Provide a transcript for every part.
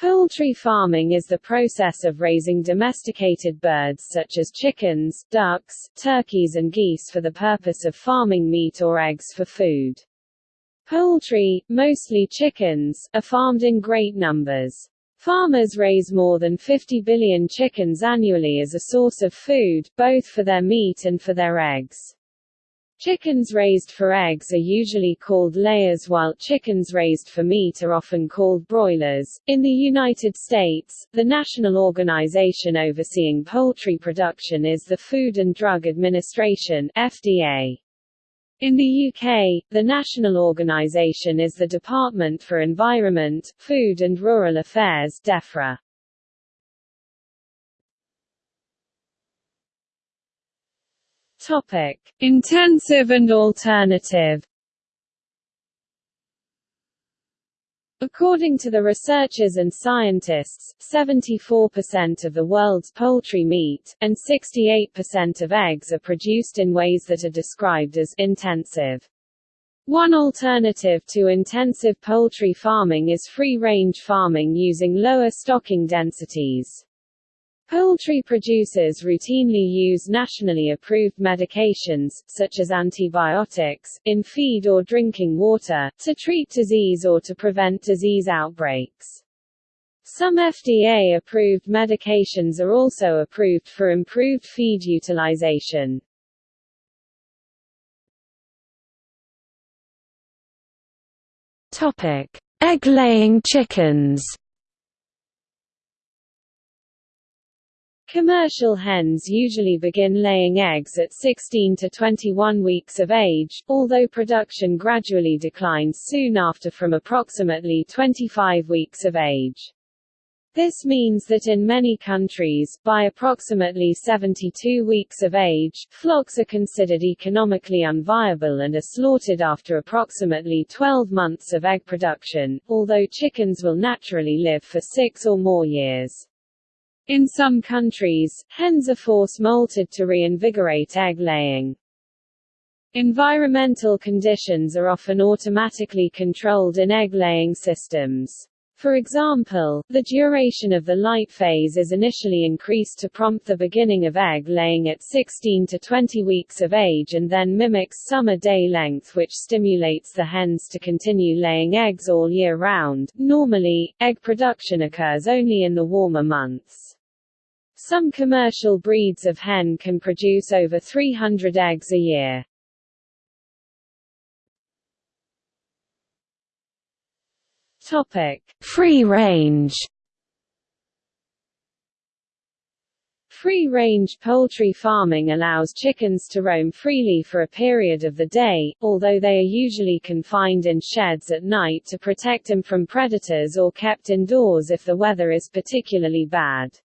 Poultry farming is the process of raising domesticated birds such as chickens, ducks, turkeys and geese for the purpose of farming meat or eggs for food. Poultry, mostly chickens, are farmed in great numbers. Farmers raise more than 50 billion chickens annually as a source of food, both for their meat and for their eggs. Chickens raised for eggs are usually called layers while chickens raised for meat are often called broilers. In the United States, the national organization overseeing poultry production is the Food and Drug Administration FDA. In the UK, the national organisation is the Department for Environment, Food and Rural Affairs DEFRA. Topic: Intensive and alternative. According to the researchers and scientists, 74% of the world's poultry meat, and 68% of eggs are produced in ways that are described as intensive. One alternative to intensive poultry farming is free-range farming using lower stocking densities. Poultry producers routinely use nationally approved medications, such as antibiotics, in feed or drinking water, to treat disease or to prevent disease outbreaks. Some FDA-approved medications are also approved for improved feed utilization. Egg-laying chickens. Commercial hens usually begin laying eggs at 16 to 21 weeks of age, although production gradually declines soon after from approximately 25 weeks of age. This means that in many countries, by approximately 72 weeks of age, flocks are considered economically unviable and are slaughtered after approximately 12 months of egg production, although chickens will naturally live for six or more years. In some countries, hens are force-molted to reinvigorate egg-laying. Environmental conditions are often automatically controlled in egg-laying systems. For example, the duration of the light phase is initially increased to prompt the beginning of egg laying at 16 to 20 weeks of age and then mimics summer day length which stimulates the hens to continue laying eggs all year round. Normally, egg production occurs only in the warmer months. Some commercial breeds of hen can produce over 300 eggs a year. Topic: Free range. Free-range poultry farming allows chickens to roam freely for a period of the day, although they are usually confined in sheds at night to protect them from predators or kept indoors if the weather is particularly bad.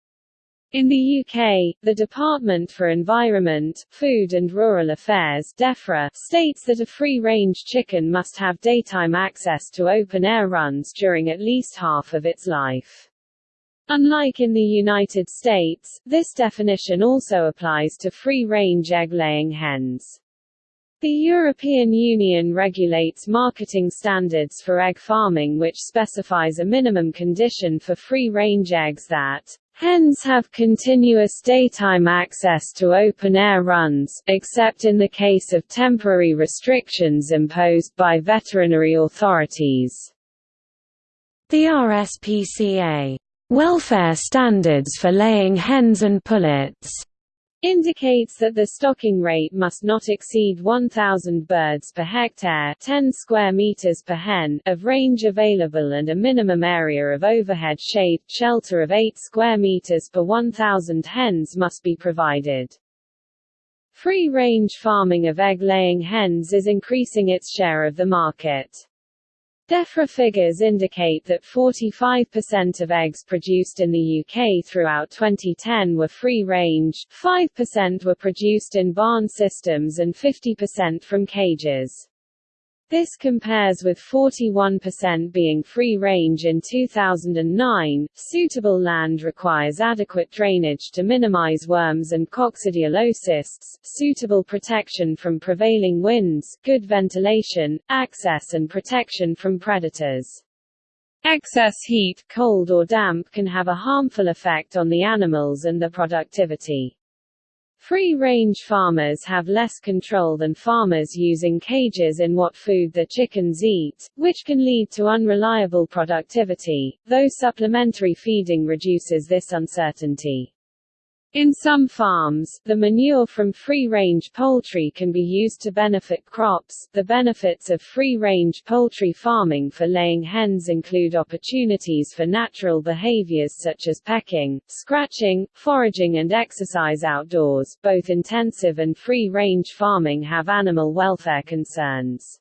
In the UK, the Department for Environment, Food and Rural Affairs DEFRA, states that a free-range chicken must have daytime access to open-air runs during at least half of its life. Unlike in the United States, this definition also applies to free-range egg-laying hens. The European Union regulates marketing standards for egg farming which specifies a minimum condition for free-range eggs that Hens have continuous daytime access to open-air runs, except in the case of temporary restrictions imposed by veterinary authorities. The RSPCA welfare standards for laying hens and pullets indicates that the stocking rate must not exceed 1,000 birds per hectare 10 square meters per hen of range available and a minimum area of overhead shade shelter of 8 square meters per 1,000 hens must be provided. Free-range farming of egg-laying hens is increasing its share of the market. DEFRA figures indicate that 45% of eggs produced in the UK throughout 2010 were free-range, 5% were produced in barn systems and 50% from cages. This compares with 41% being free range in 2009. Suitable land requires adequate drainage to minimize worms and coccidiosis, suitable protection from prevailing winds, good ventilation, access and protection from predators. Excess heat, cold or damp can have a harmful effect on the animals and their productivity. Free-range farmers have less control than farmers using cages in what food the chickens eat, which can lead to unreliable productivity, though supplementary feeding reduces this uncertainty. In some farms, the manure from free-range poultry can be used to benefit crops. The benefits of free-range poultry farming for laying hens include opportunities for natural behaviors such as pecking, scratching, foraging and exercise outdoors. Both intensive and free-range farming have animal welfare concerns.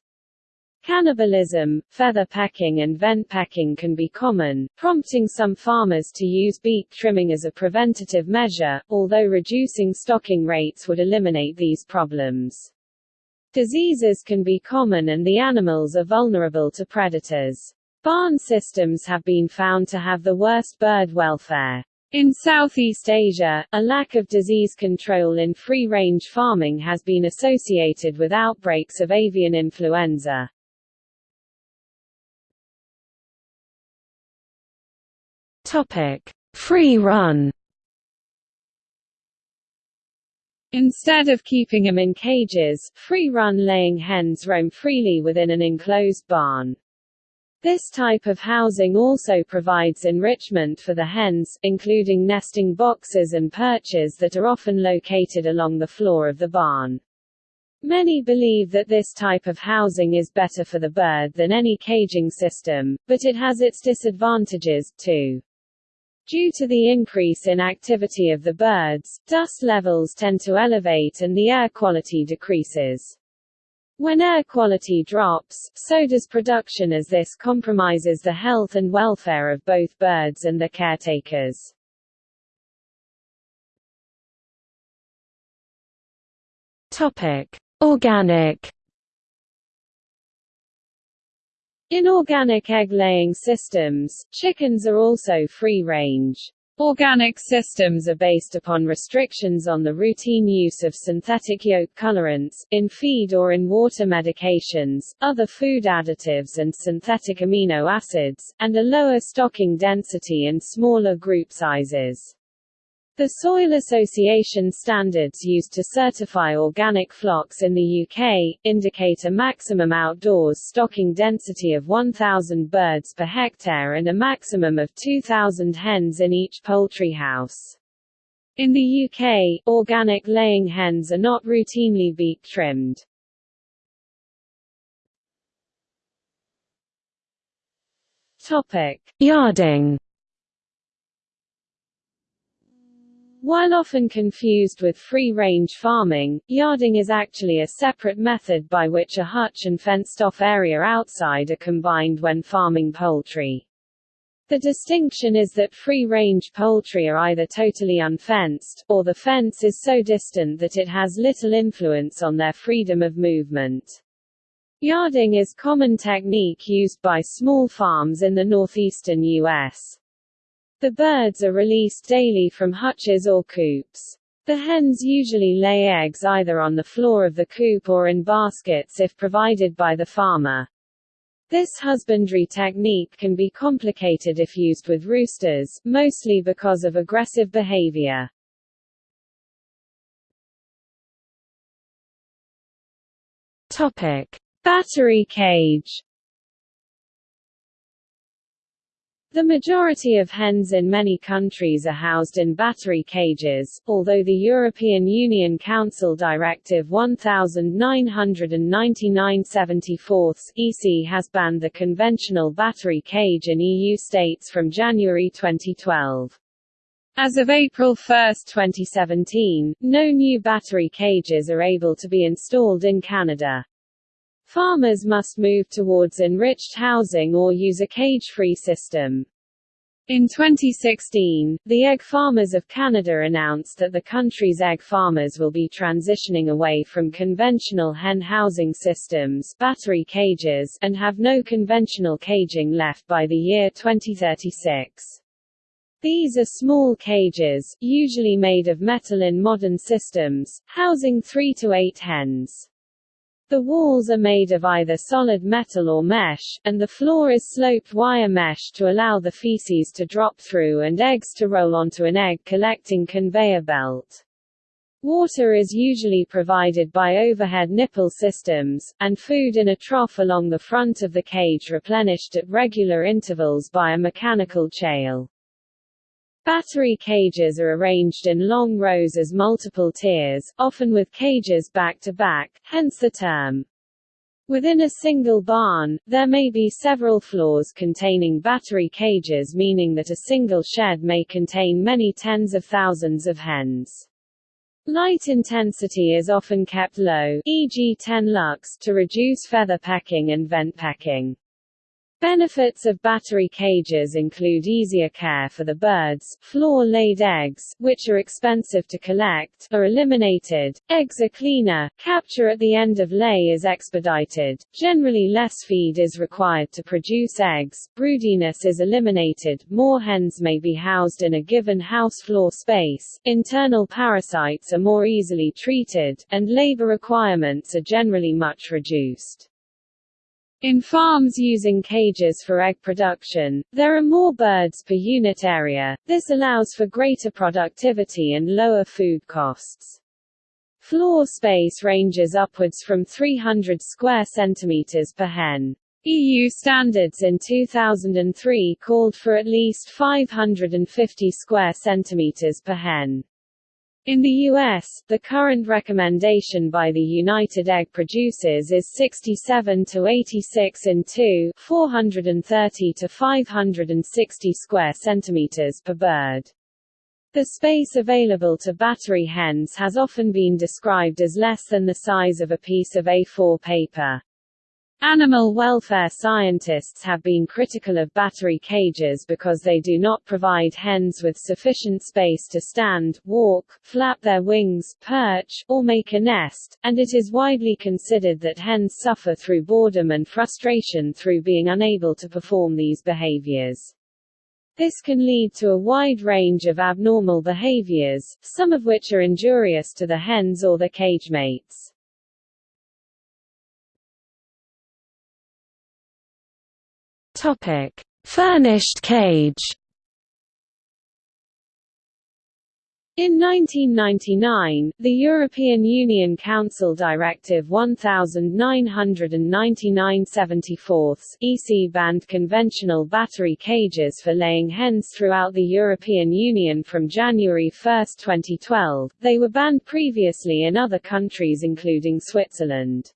Cannibalism, feather pecking and vent pecking can be common, prompting some farmers to use beak trimming as a preventative measure, although reducing stocking rates would eliminate these problems. Diseases can be common and the animals are vulnerable to predators. Barn systems have been found to have the worst bird welfare. In Southeast Asia, a lack of disease control in free-range farming has been associated with outbreaks of avian influenza. Topic: Free run. Instead of keeping them in cages, free-run laying hens roam freely within an enclosed barn. This type of housing also provides enrichment for the hens, including nesting boxes and perches that are often located along the floor of the barn. Many believe that this type of housing is better for the bird than any caging system, but it has its disadvantages, too. Due to the increase in activity of the birds, dust levels tend to elevate and the air quality decreases. When air quality drops, so does production as this compromises the health and welfare of both birds and the caretakers. Topic: Organic In organic egg-laying systems, chickens are also free-range. Organic systems are based upon restrictions on the routine use of synthetic yolk colorants, in feed or in water medications, other food additives and synthetic amino acids, and a lower stocking density and smaller group sizes. The Soil Association standards used to certify organic flocks in the UK, indicate a maximum outdoors stocking density of 1,000 birds per hectare and a maximum of 2,000 hens in each poultry house. In the UK, organic laying hens are not routinely beak trimmed. Topic. Yarding While often confused with free-range farming, yarding is actually a separate method by which a hutch and fenced-off area outside are combined when farming poultry. The distinction is that free-range poultry are either totally unfenced, or the fence is so distant that it has little influence on their freedom of movement. Yarding is common technique used by small farms in the northeastern U.S. The birds are released daily from hutches or coops. The hens usually lay eggs either on the floor of the coop or in baskets if provided by the farmer. This husbandry technique can be complicated if used with roosters, mostly because of aggressive behavior. Topic: Battery cage The majority of hens in many countries are housed in battery cages, although the European Union Council Directive 1999-74 EC has banned the conventional battery cage in EU states from January 2012. As of April 1, 2017, no new battery cages are able to be installed in Canada. Farmers must move towards enriched housing or use a cage-free system. In 2016, the Egg Farmers of Canada announced that the country's egg farmers will be transitioning away from conventional hen housing systems battery cages and have no conventional caging left by the year 2036. These are small cages, usually made of metal in modern systems, housing 3 to 8 hens. The walls are made of either solid metal or mesh, and the floor is sloped wire mesh to allow the feces to drop through and eggs to roll onto an egg-collecting conveyor belt. Water is usually provided by overhead nipple systems, and food in a trough along the front of the cage replenished at regular intervals by a mechanical chail. Battery cages are arranged in long rows as multiple tiers, often with cages back to back, hence the term. Within a single barn, there may be several floors containing battery cages meaning that a single shed may contain many tens of thousands of hens. Light intensity is often kept low, e.g. 10 lux, to reduce feather pecking and vent pecking. Benefits of battery cages include easier care for the birds, floor-laid eggs, which are expensive to collect, are eliminated, eggs are cleaner, capture at the end of lay is expedited, generally less feed is required to produce eggs, broodiness is eliminated, more hens may be housed in a given house floor space, internal parasites are more easily treated, and labor requirements are generally much reduced. In farms using cages for egg production, there are more birds per unit area, this allows for greater productivity and lower food costs. Floor space ranges upwards from 300 square centimeters per hen. EU standards in 2003 called for at least 550 square centimeters per hen. In the U.S., the current recommendation by the United Egg Producers is 67 to 86 in 2, 430 to 560 square centimeters per bird. The space available to battery hens has often been described as less than the size of a piece of A4 paper. Animal welfare scientists have been critical of battery cages because they do not provide hens with sufficient space to stand, walk, flap their wings, perch, or make a nest, and it is widely considered that hens suffer through boredom and frustration through being unable to perform these behaviors. This can lead to a wide range of abnormal behaviors, some of which are injurious to the hens or their cage mates. Topic: Furnished cage. In 1999, the European Union Council Directive 1999-74 EC banned conventional battery cages for laying hens throughout the European Union from January 1, 2012. They were banned previously in other countries including Switzerland.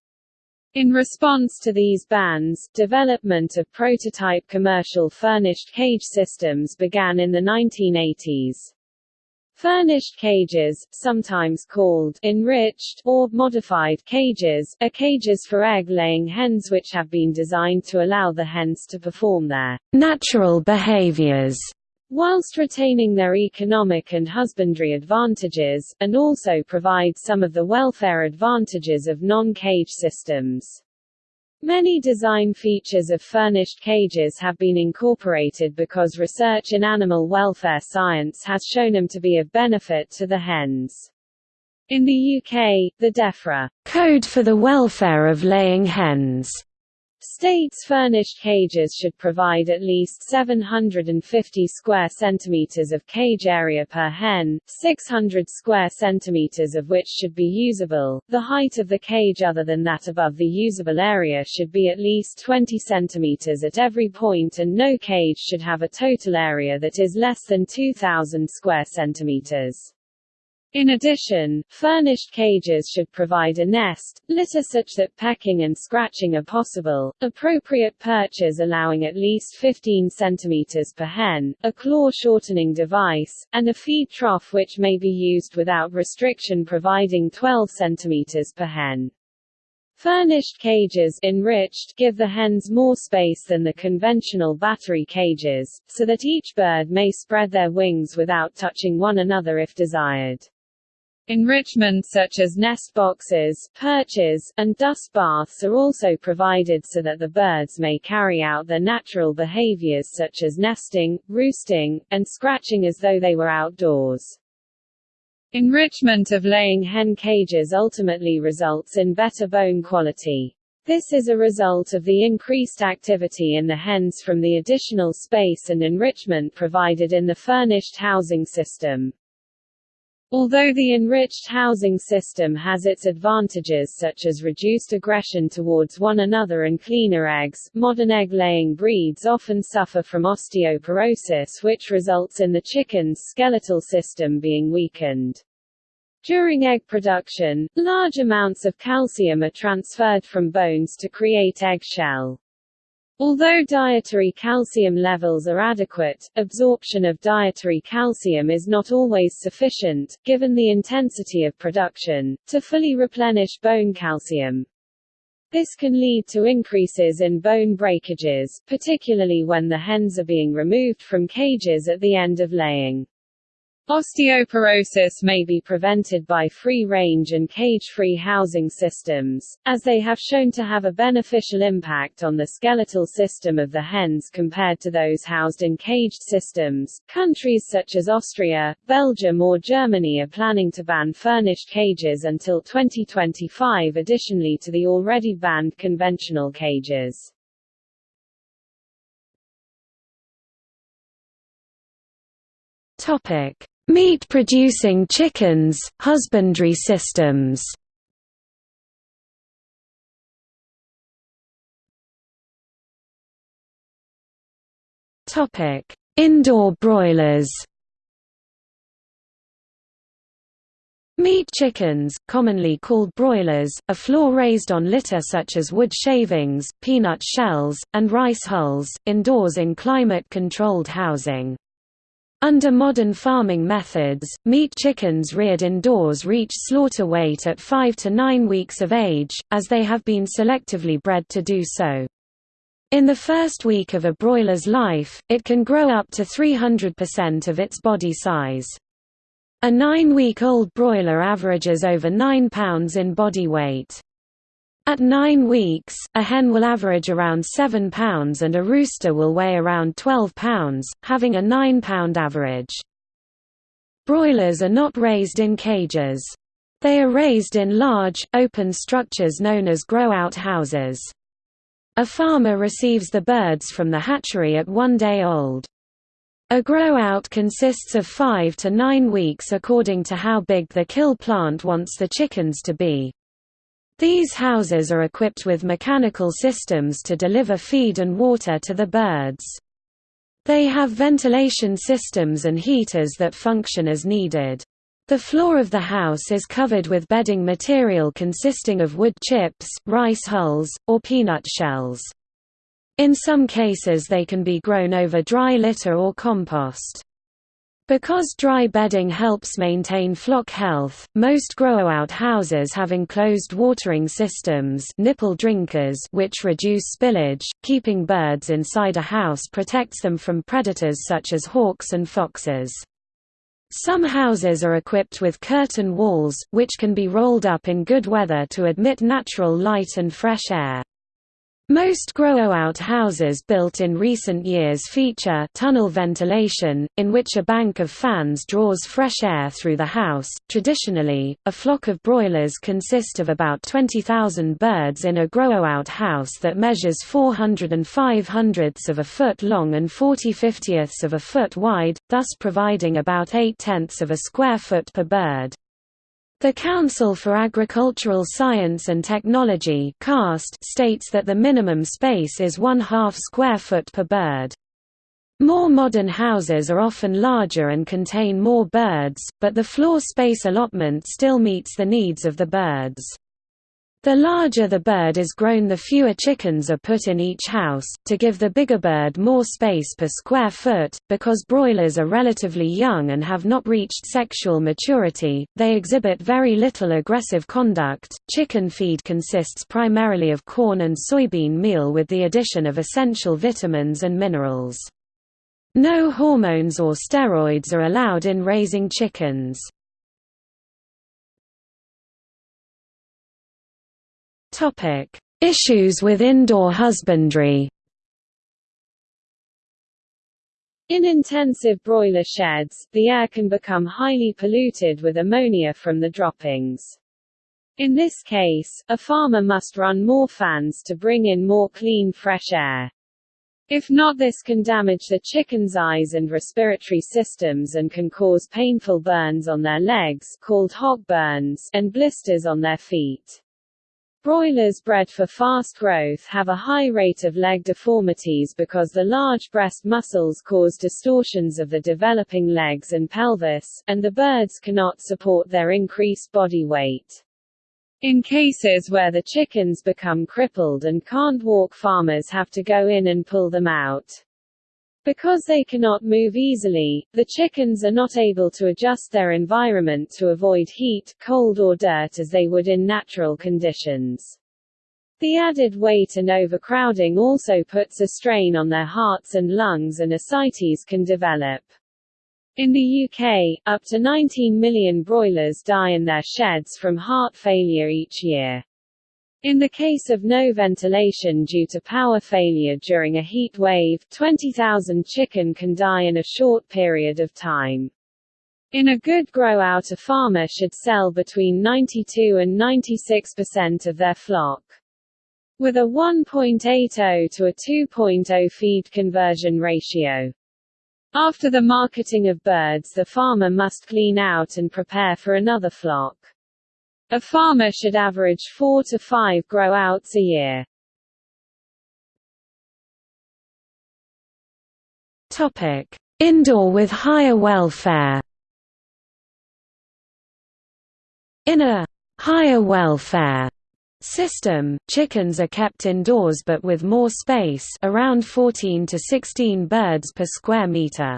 In response to these bans, development of prototype commercial furnished cage systems began in the 1980s. Furnished cages, sometimes called enriched or modified cages, are cages for egg-laying hens which have been designed to allow the hens to perform their natural behaviors whilst retaining their economic and husbandry advantages, and also provide some of the welfare advantages of non-cage systems. Many design features of furnished cages have been incorporated because research in animal welfare science has shown them to be of benefit to the hens. In the UK, the DEFRA Code for the Welfare of Laying Hens States furnished cages should provide at least 750 square centimeters of cage area per hen, 600 square centimeters of which should be usable. The height of the cage other than that above the usable area should be at least 20 centimeters at every point and no cage should have a total area that is less than 2000 square centimeters. In addition, furnished cages should provide a nest, litter such that pecking and scratching are possible, appropriate perches allowing at least 15 cm per hen, a claw shortening device, and a feed trough which may be used without restriction providing 12 cm per hen. Furnished cages enriched give the hens more space than the conventional battery cages, so that each bird may spread their wings without touching one another if desired. Enrichment such as nest boxes, perches, and dust baths are also provided so that the birds may carry out their natural behaviors such as nesting, roosting, and scratching as though they were outdoors. Enrichment of laying hen cages ultimately results in better bone quality. This is a result of the increased activity in the hens from the additional space and enrichment provided in the furnished housing system. Although the enriched housing system has its advantages such as reduced aggression towards one another and cleaner eggs, modern egg-laying breeds often suffer from osteoporosis which results in the chicken's skeletal system being weakened. During egg production, large amounts of calcium are transferred from bones to create eggshell. Although dietary calcium levels are adequate, absorption of dietary calcium is not always sufficient, given the intensity of production, to fully replenish bone calcium. This can lead to increases in bone breakages, particularly when the hens are being removed from cages at the end of laying. Osteoporosis may be prevented by free-range and cage-free housing systems, as they have shown to have a beneficial impact on the skeletal system of the hens compared to those housed in caged systems. Countries such as Austria, Belgium or Germany are planning to ban furnished cages until 2025 additionally to the already banned conventional cages. Topic: Meat-producing chickens, husbandry systems Indoor broilers Meat chickens, commonly called broilers, are floor-raised on litter such as wood shavings, peanut shells, and rice hulls, indoors in climate-controlled housing. Under modern farming methods, meat chickens reared indoors reach slaughter weight at 5 to 9 weeks of age, as they have been selectively bred to do so. In the first week of a broiler's life, it can grow up to 300% of its body size. A nine-week-old broiler averages over 9 pounds in body weight. At nine weeks, a hen will average around 7 pounds and a rooster will weigh around 12 pounds, having a 9-pound average. Broilers are not raised in cages. They are raised in large, open structures known as grow-out houses. A farmer receives the birds from the hatchery at one day old. A grow-out consists of five to nine weeks according to how big the kill plant wants the chickens to be. These houses are equipped with mechanical systems to deliver feed and water to the birds. They have ventilation systems and heaters that function as needed. The floor of the house is covered with bedding material consisting of wood chips, rice hulls, or peanut shells. In some cases they can be grown over dry litter or compost. Because dry bedding helps maintain flock health, most grow-out houses have enclosed watering systems nipple drinkers which reduce spillage. Keeping birds inside a house protects them from predators such as hawks and foxes. Some houses are equipped with curtain walls, which can be rolled up in good weather to admit natural light and fresh air. Most grow-out houses built in recent years feature tunnel ventilation, in which a bank of fans draws fresh air through the house. Traditionally, a flock of broilers consist of about 20,000 birds in a grow-out house that measures 400 and 5 hundredths of a foot long and 40 fiftieths of a foot wide, thus providing about 8 tenths of a square foot per bird. The Council for Agricultural Science and Technology states that the minimum space is one half square foot per bird. More modern houses are often larger and contain more birds, but the floor space allotment still meets the needs of the birds. The larger the bird is grown the fewer chickens are put in each house, to give the bigger bird more space per square foot. Because broilers are relatively young and have not reached sexual maturity, they exhibit very little aggressive conduct. Chicken feed consists primarily of corn and soybean meal with the addition of essential vitamins and minerals. No hormones or steroids are allowed in raising chickens. Topic: Issues with indoor husbandry. In intensive broiler sheds, the air can become highly polluted with ammonia from the droppings. In this case, a farmer must run more fans to bring in more clean fresh air. If not this can damage the chicken's eyes and respiratory systems and can cause painful burns on their legs called hock burns and blisters on their feet. Broilers bred for fast growth have a high rate of leg deformities because the large breast muscles cause distortions of the developing legs and pelvis, and the birds cannot support their increased body weight. In cases where the chickens become crippled and can't walk farmers have to go in and pull them out. Because they cannot move easily, the chickens are not able to adjust their environment to avoid heat, cold or dirt as they would in natural conditions. The added weight and overcrowding also puts a strain on their hearts and lungs and ascites can develop. In the UK, up to 19 million broilers die in their sheds from heart failure each year. In the case of no ventilation due to power failure during a heat wave, 20,000 chicken can die in a short period of time. In a good grow-out a farmer should sell between 92 and 96% of their flock. With a 1.80 to a 2.0 feed conversion ratio. After the marketing of birds the farmer must clean out and prepare for another flock. A farmer should average four to five grow-outs a year. Topic: Indoor with higher welfare. In a higher welfare system, chickens are kept indoors but with more space around 14 to 16 birds per square meter.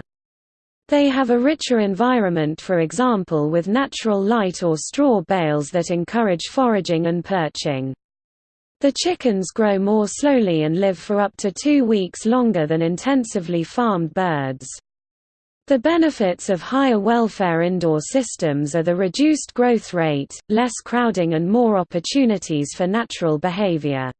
They have a richer environment for example with natural light or straw bales that encourage foraging and perching. The chickens grow more slowly and live for up to two weeks longer than intensively farmed birds. The benefits of higher welfare indoor systems are the reduced growth rate, less crowding and more opportunities for natural behavior.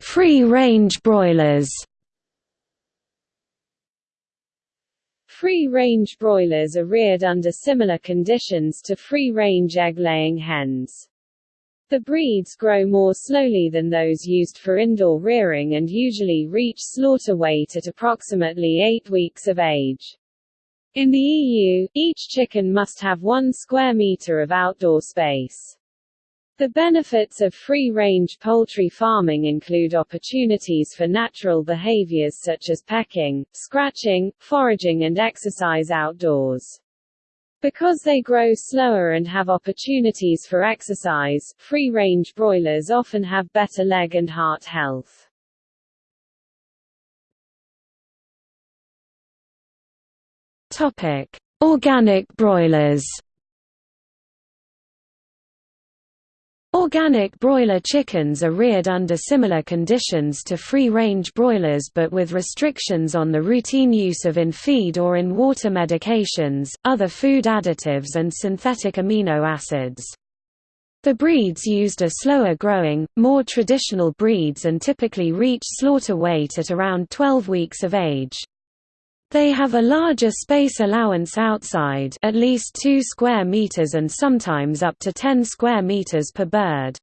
Free-range broilers Free-range broilers are reared under similar conditions to free-range egg-laying hens. The breeds grow more slowly than those used for indoor rearing and usually reach slaughter weight at approximately 8 weeks of age. In the EU, each chicken must have 1 square meter of outdoor space. The benefits of free-range poultry farming include opportunities for natural behaviors such as pecking, scratching, foraging and exercise outdoors. Because they grow slower and have opportunities for exercise, free-range broilers often have better leg and heart health. Topic: Organic broilers. Organic broiler chickens are reared under similar conditions to free-range broilers but with restrictions on the routine use of in-feed or in-water medications, other food additives and synthetic amino acids. The breeds used are slower growing, more traditional breeds and typically reach slaughter weight at around 12 weeks of age. They have a larger space allowance outside at least 2 square meters and sometimes up to 10 square meters per bird.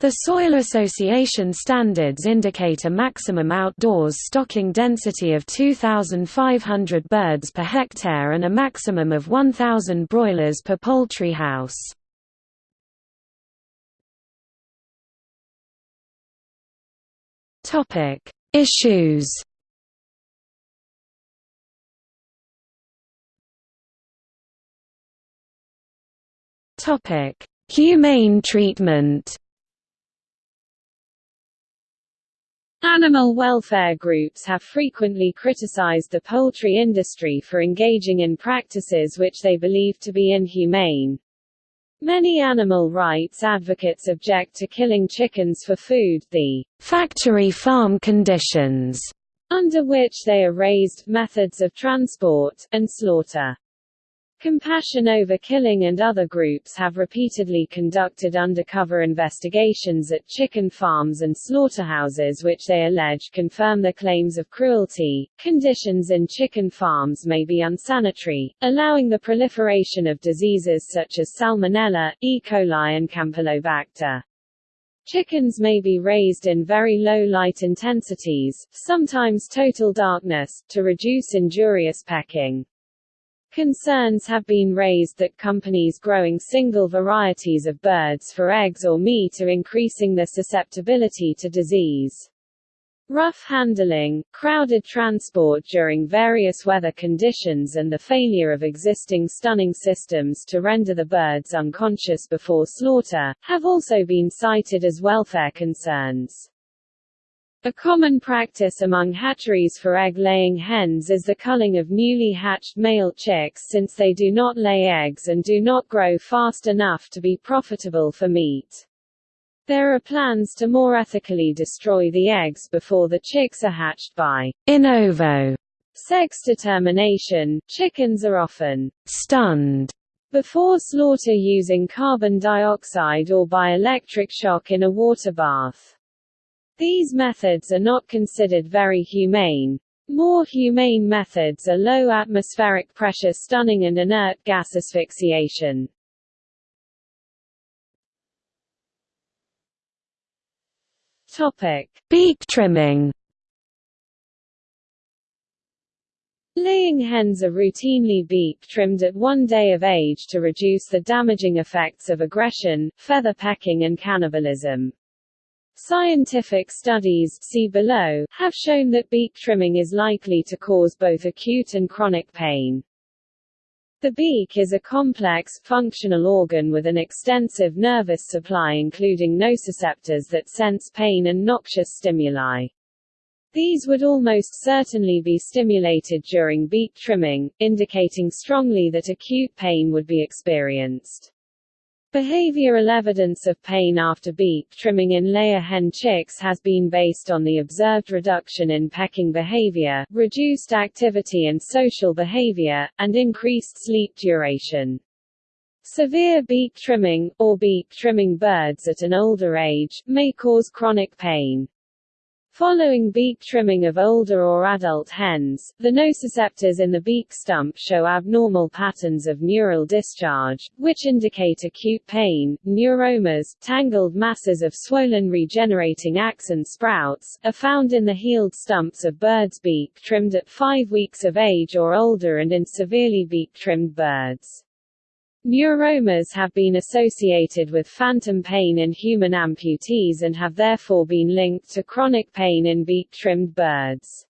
The Soil Association standards indicate a maximum outdoors stocking density of 2,500 birds per hectare and a maximum of 1,000 broilers per poultry house. Issues Topic: Humane treatment. Animal welfare groups have frequently criticized the poultry industry for engaging in practices which they believe to be inhumane. Many animal rights advocates object to killing chickens for food, the factory farm conditions under which they are raised, methods of transport, and slaughter. Compassion Over Killing and other groups have repeatedly conducted undercover investigations at chicken farms and slaughterhouses which they allege confirm the claims of cruelty. Conditions in chicken farms may be unsanitary, allowing the proliferation of diseases such as Salmonella, E. coli and Campylobacter. Chickens may be raised in very low light intensities, sometimes total darkness, to reduce injurious pecking. Concerns have been raised that companies growing single varieties of birds for eggs or meat are increasing their susceptibility to disease. Rough handling, crowded transport during various weather conditions and the failure of existing stunning systems to render the birds unconscious before slaughter, have also been cited as welfare concerns. A common practice among hatcheries for egg-laying hens is the culling of newly hatched male chicks since they do not lay eggs and do not grow fast enough to be profitable for meat. There are plans to more ethically destroy the eggs before the chicks are hatched by in ovo sex determination. Chickens are often stunned before slaughter using carbon dioxide or by electric shock in a water bath. These methods are not considered very humane. More humane methods are low atmospheric pressure stunning and inert gas asphyxiation. Topic: Beak trimming. Laying hens are routinely beak trimmed at one day of age to reduce the damaging effects of aggression, feather pecking and cannibalism. Scientific studies see below, have shown that beak trimming is likely to cause both acute and chronic pain. The beak is a complex, functional organ with an extensive nervous supply including nociceptors that sense pain and noxious stimuli. These would almost certainly be stimulated during beak trimming, indicating strongly that acute pain would be experienced. Behavioral evidence of pain after beak trimming in layer hen chicks has been based on the observed reduction in pecking behavior, reduced activity and social behavior, and increased sleep duration. Severe beak trimming, or beak trimming birds at an older age, may cause chronic pain. Following beak trimming of older or adult hens, the nociceptors in the beak stump show abnormal patterns of neural discharge, which indicate acute pain. Neuromas, tangled masses of swollen regenerating axon sprouts, are found in the healed stumps of birds' beak trimmed at 5 weeks of age or older and in severely beak trimmed birds. Neuromas have been associated with phantom pain in human amputees and have therefore been linked to chronic pain in beak-trimmed birds.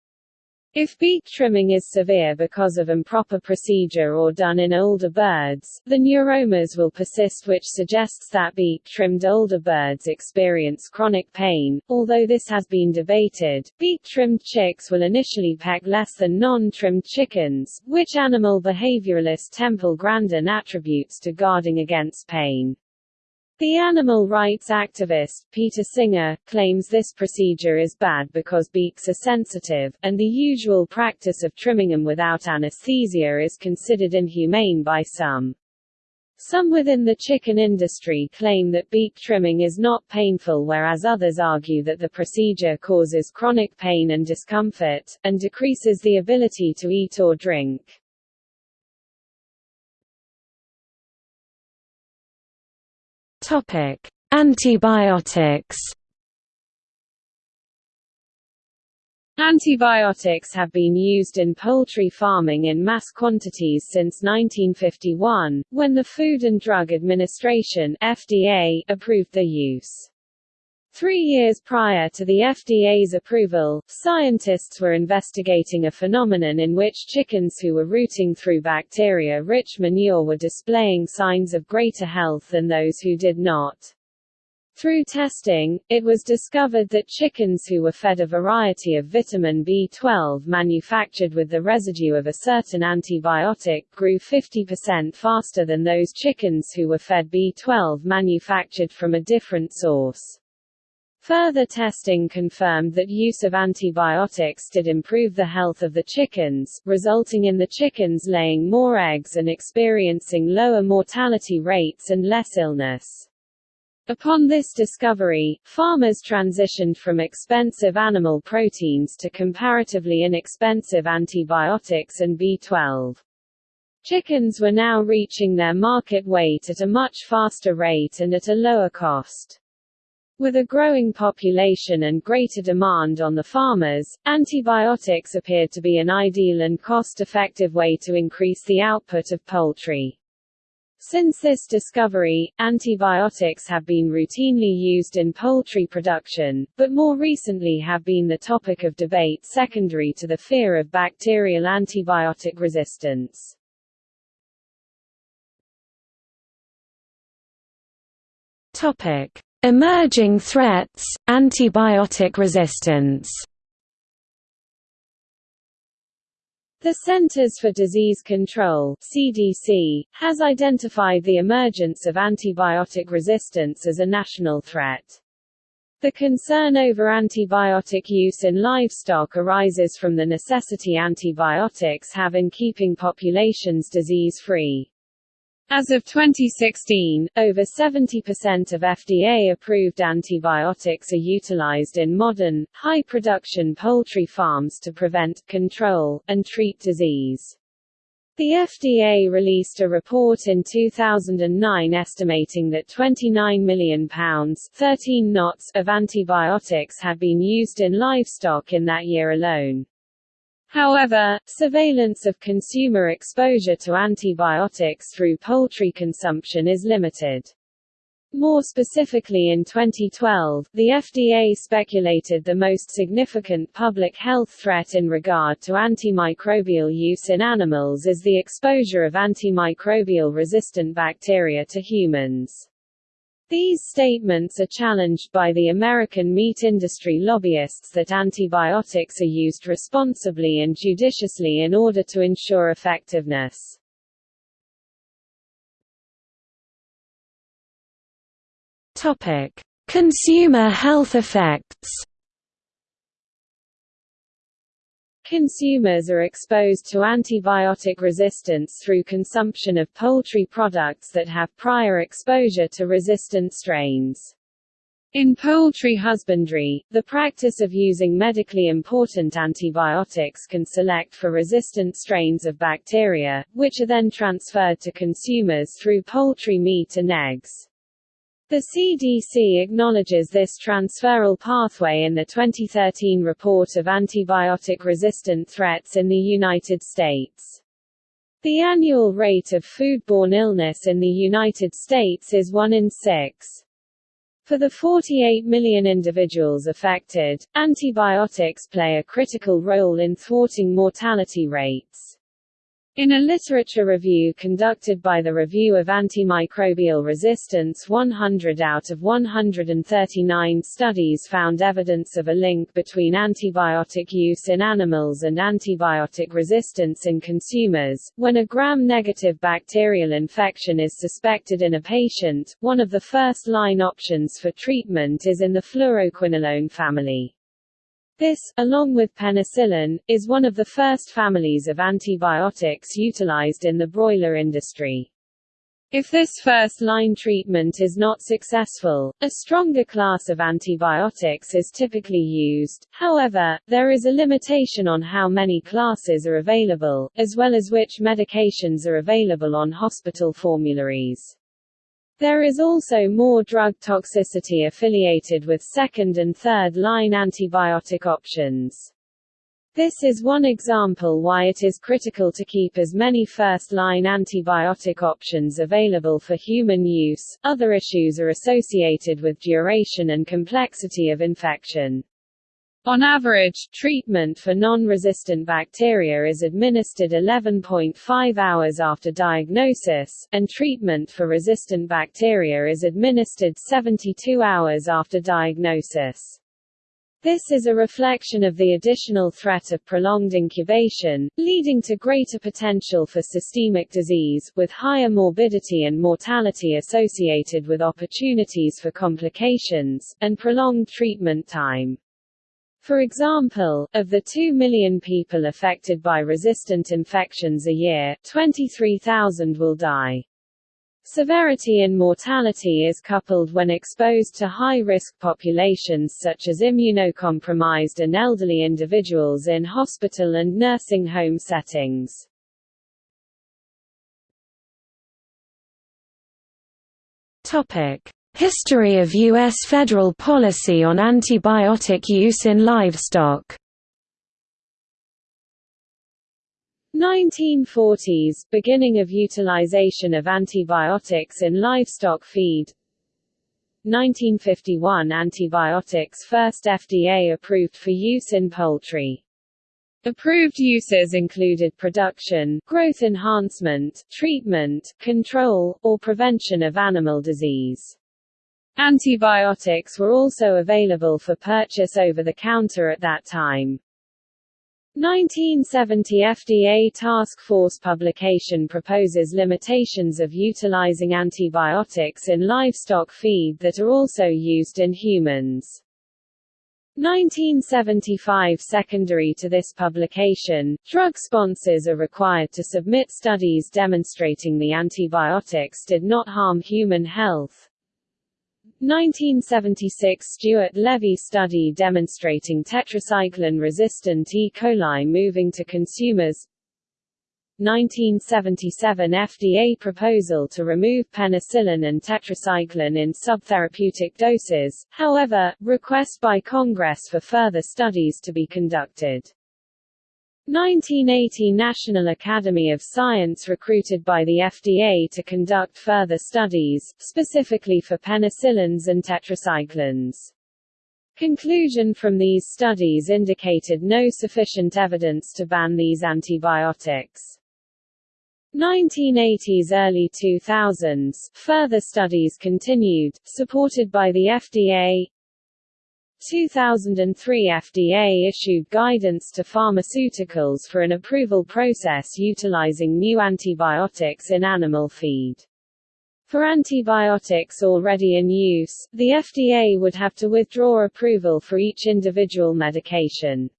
If beak trimming is severe because of improper procedure or done in older birds, the neuromas will persist which suggests that beak-trimmed older birds experience chronic pain. Although this has been debated, beak-trimmed chicks will initially peck less than non-trimmed chickens, which animal behavioralist Temple Grandin attributes to guarding against pain. The animal rights activist, Peter Singer, claims this procedure is bad because beaks are sensitive, and the usual practice of trimming them without anesthesia is considered inhumane by some. Some within the chicken industry claim that beak trimming is not painful whereas others argue that the procedure causes chronic pain and discomfort, and decreases the ability to eat or drink. Topic: Antibiotics. Antibiotics have been used in poultry farming in mass quantities since 1951, when the Food and Drug Administration (FDA) approved their use. Three years prior to the FDA's approval, scientists were investigating a phenomenon in which chickens who were rooting through bacteria-rich manure were displaying signs of greater health than those who did not. Through testing, it was discovered that chickens who were fed a variety of vitamin B12 manufactured with the residue of a certain antibiotic grew 50% faster than those chickens who were fed B12 manufactured from a different source. Further testing confirmed that use of antibiotics did improve the health of the chickens, resulting in the chickens laying more eggs and experiencing lower mortality rates and less illness. Upon this discovery, farmers transitioned from expensive animal proteins to comparatively inexpensive antibiotics and B12. Chickens were now reaching their market weight at a much faster rate and at a lower cost. With a growing population and greater demand on the farmers, antibiotics appeared to be an ideal and cost-effective way to increase the output of poultry. Since this discovery, antibiotics have been routinely used in poultry production, but more recently have been the topic of debate secondary to the fear of bacterial antibiotic resistance. Topic: Emerging threats, antibiotic resistance The Centers for Disease Control CDC, has identified the emergence of antibiotic resistance as a national threat. The concern over antibiotic use in livestock arises from the necessity antibiotics have in keeping populations disease-free. As of 2016, over 70% of FDA-approved antibiotics are utilized in modern, high-production poultry farms to prevent, control, and treat disease. The FDA released a report in 2009 estimating that 29 million pounds 13 knots of antibiotics had been used in livestock in that year alone. However, surveillance of consumer exposure to antibiotics through poultry consumption is limited. More specifically in 2012, the FDA speculated the most significant public health threat in regard to antimicrobial use in animals is the exposure of antimicrobial resistant bacteria to humans. These statements are challenged by the American meat industry lobbyists that antibiotics are used responsibly and judiciously in order to ensure effectiveness. Topic: Consumer health effects. Consumers are exposed to antibiotic resistance through consumption of poultry products that have prior exposure to resistant strains. In poultry husbandry, the practice of using medically important antibiotics can select for resistant strains of bacteria, which are then transferred to consumers through poultry meat and eggs. The CDC acknowledges this transferal pathway in the 2013 report of antibiotic-resistant threats in the United States. The annual rate of foodborne illness in the United States is 1 in 6. For the 48 million individuals affected, antibiotics play a critical role in thwarting mortality rates. In a literature review conducted by the Review of Antimicrobial Resistance 100 out of 139 studies found evidence of a link between antibiotic use in animals and antibiotic resistance in consumers. When a gram-negative bacterial infection is suspected in a patient, one of the first-line options for treatment is in the fluoroquinolone family. This, along with penicillin, is one of the first families of antibiotics utilized in the broiler industry. If this first-line treatment is not successful, a stronger class of antibiotics is typically used, however, there is a limitation on how many classes are available, as well as which medications are available on hospital formularies. There is also more drug toxicity affiliated with second and third line antibiotic options. This is one example why it is critical to keep as many first-line antibiotic options available for human use. Other issues are associated with duration and complexity of infection. On average, treatment for non-resistant bacteria is administered 11.5 hours after diagnosis, and treatment for resistant bacteria is administered 72 hours after diagnosis. This is a reflection of the additional threat of prolonged incubation, leading to greater potential for systemic disease, with higher morbidity and mortality associated with opportunities for complications, and prolonged treatment time. For example, of the 2 million people affected by resistant infections a year, 23,000 will die. Severity in mortality is coupled when exposed to high-risk populations such as immunocompromised and elderly individuals in hospital and nursing home settings. Topic: History of U.S. federal policy on antibiotic use in livestock 1940s – Beginning of utilization of antibiotics in livestock feed 1951 – Antibiotics first FDA approved for use in poultry. Approved uses included production, growth enhancement, treatment, control, or prevention of animal disease. Antibiotics were also available for purchase over the counter at that time. 1970 FDA Task Force publication proposes limitations of utilizing antibiotics in livestock feed that are also used in humans. 1975 Secondary to this publication, drug sponsors are required to submit studies demonstrating the antibiotics did not harm human health. 1976 Stuart Levy study demonstrating tetracycline-resistant E. coli moving to consumers 1977 FDA proposal to remove penicillin and tetracycline in subtherapeutic doses, however, request by Congress for further studies to be conducted. 1980 National Academy of Science recruited by the FDA to conduct further studies, specifically for penicillins and tetracyclines. Conclusion from these studies indicated no sufficient evidence to ban these antibiotics. 1980s early 2000s, further studies continued, supported by the FDA, 2003 FDA issued guidance to pharmaceuticals for an approval process utilizing new antibiotics in animal feed. For antibiotics already in use, the FDA would have to withdraw approval for each individual medication.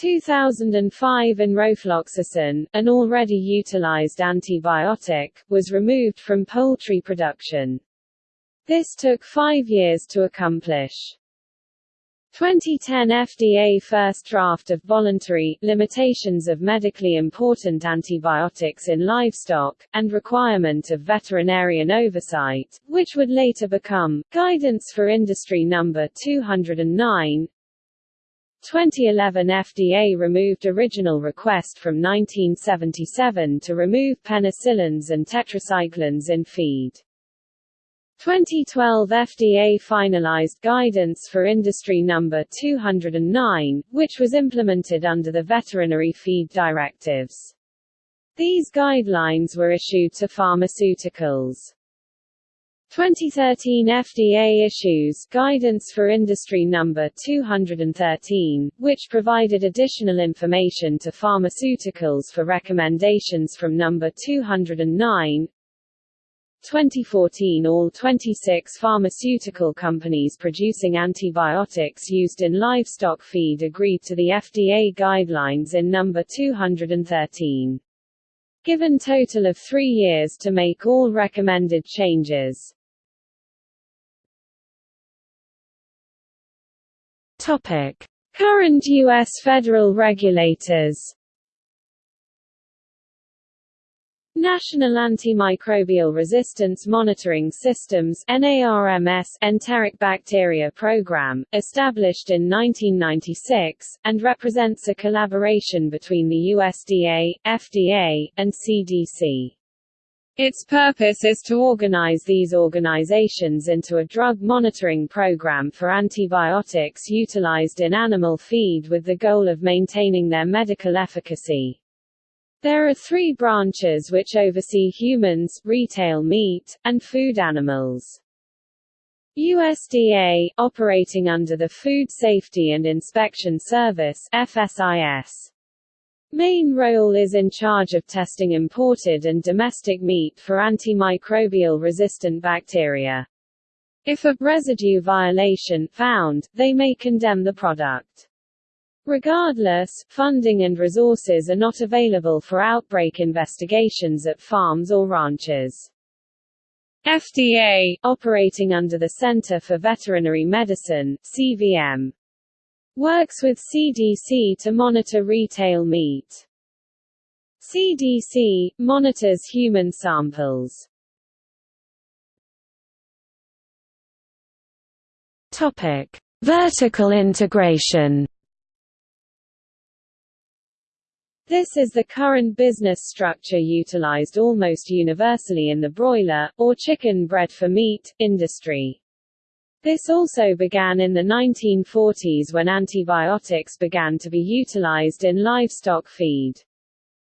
2005 Enrofloxacin, an already utilized antibiotic, was removed from poultry production. This took five years to accomplish. 2010 FDA first draft of voluntary limitations of medically important antibiotics in livestock, and requirement of veterinarian oversight, which would later become Guidance for Industry No. 209. 2011 FDA removed original request from 1977 to remove penicillins and tetracyclines in feed. 2012 FDA finalized guidance for industry number 209, which was implemented under the Veterinary Feed Directives. These guidelines were issued to pharmaceuticals. 2013 FDA issues Guidance for Industry Number 213, which provided additional information to pharmaceuticals for recommendations from Number 209, 2014 all 26 pharmaceutical companies producing antibiotics used in livestock feed agreed to the FDA guidelines in number 213. Given total of three years to make all recommended changes. Current U.S. federal regulators National Antimicrobial Resistance Monitoring Systems NARMS Enteric Bacteria Program, established in 1996, and represents a collaboration between the USDA, FDA, and CDC. Its purpose is to organize these organizations into a drug monitoring program for antibiotics utilized in animal feed with the goal of maintaining their medical efficacy. There are three branches which oversee humans, retail meat, and food animals. USDA, operating under the Food Safety and Inspection Service FSIS. Main role is in charge of testing imported and domestic meat for antimicrobial resistant bacteria. If a residue violation found, they may condemn the product. Regardless, funding and resources are not available for outbreak investigations at farms or ranches. FDA, operating under the Center for Veterinary Medicine CVM, works with CDC to monitor retail meat. CDC monitors human samples. Topic: Vertical integration. This is the current business structure utilized almost universally in the broiler, or chicken bred for meat, industry. This also began in the 1940s when antibiotics began to be utilized in livestock feed.